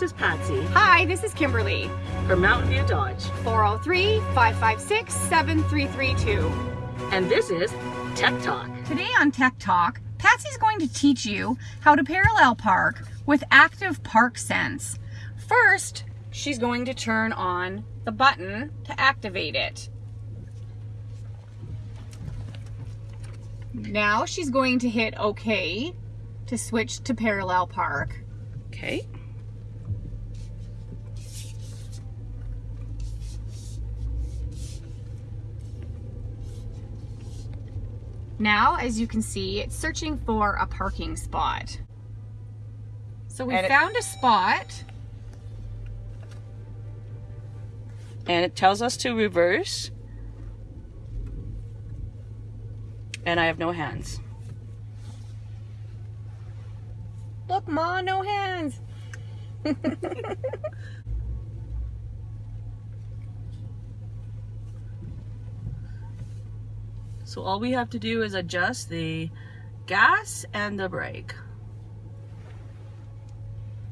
this is Patsy Hi, this is Kimberly. from Mountain View Dodge, 403-556-7332. and this is Tech Talk. Today on Tech Talk, Patsy's going to teach you how to parallel park with Active Park Sense. First, she's going to turn on the button to activate it. Now she's going to hit OK to switch to parallel park. Okay. Now, as you can see, it's searching for a parking spot. So we And it- found a spot. And it tells us to reverse. And I have no hands. Look, Ma, no hands. So all we have to do is adjust the gas and the brake.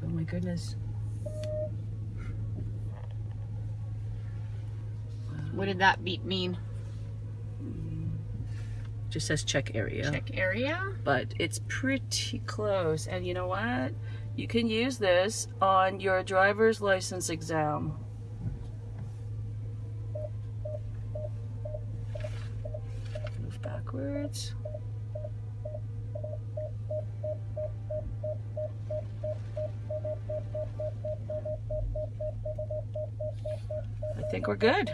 Oh my goodness. What did that beep mean? Mm. Just says check area. Check area. But it's pretty close. And you know what? You can use this on your driver's license exam. Backwards. I think we're good.